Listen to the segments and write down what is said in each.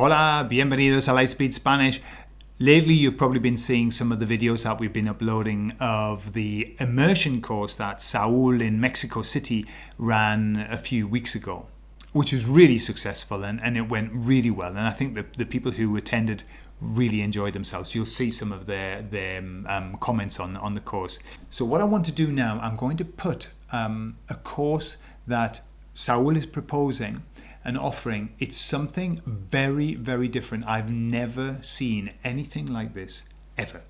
Hola, bienvenidos a Lightspeed Spanish. Lately, you've probably been seeing some of the videos that we've been uploading of the immersion course that Saul in Mexico City ran a few weeks ago, which was really successful and, and it went really well. And I think the, the people who attended really enjoyed themselves. You'll see some of their, their um, comments on, on the course. So what I want to do now, I'm going to put um, a course that Saul is proposing and offering. It's something very, very different. I've never seen anything like this ever.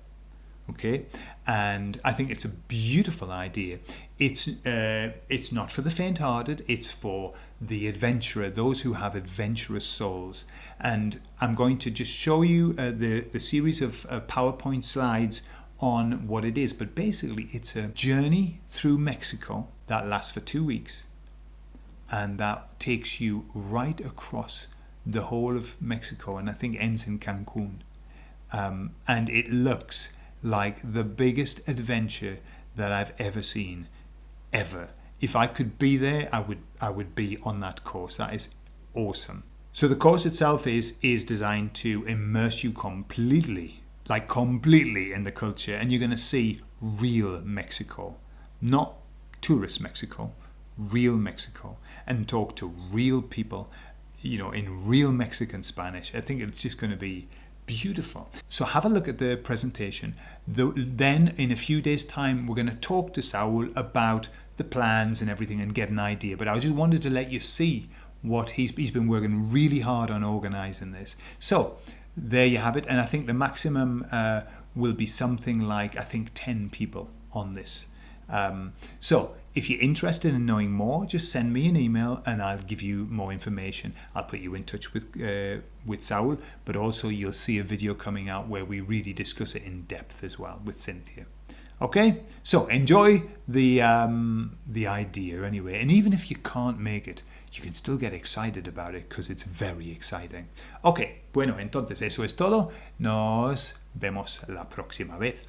Okay, and I think it's a beautiful idea. It's uh, it's not for the faint-hearted. It's for the adventurer, those who have adventurous souls. And I'm going to just show you uh, the the series of uh, PowerPoint slides on what it is. But basically, it's a journey through Mexico that lasts for two weeks and that takes you right across the whole of Mexico and I think ends in Cancun. Um, and it looks like the biggest adventure that I've ever seen, ever. If I could be there, I would I would be on that course. That is awesome. So the course itself is is designed to immerse you completely, like completely in the culture, and you're going to see real Mexico, not tourist Mexico, real Mexico and talk to real people, you know, in real Mexican Spanish. I think it's just going to be beautiful. So have a look at the presentation. then in a few days time, we're going to talk to Saul about the plans and everything and get an idea. But I just wanted to let you see what he's, he's been working really hard on organizing this. So there you have it. And I think the maximum uh, will be something like, I think 10 people on this. Um, so if you're interested in knowing more, just send me an email and I'll give you more information. I'll put you in touch with uh, with Saul, but also you'll see a video coming out where we really discuss it in depth as well with Cynthia. Okay, so enjoy the um, the idea anyway, and even if you can't make it, you can still get excited about it because it's very exciting. Ok, bueno, entonces eso es todo. Nos vemos la próxima vez.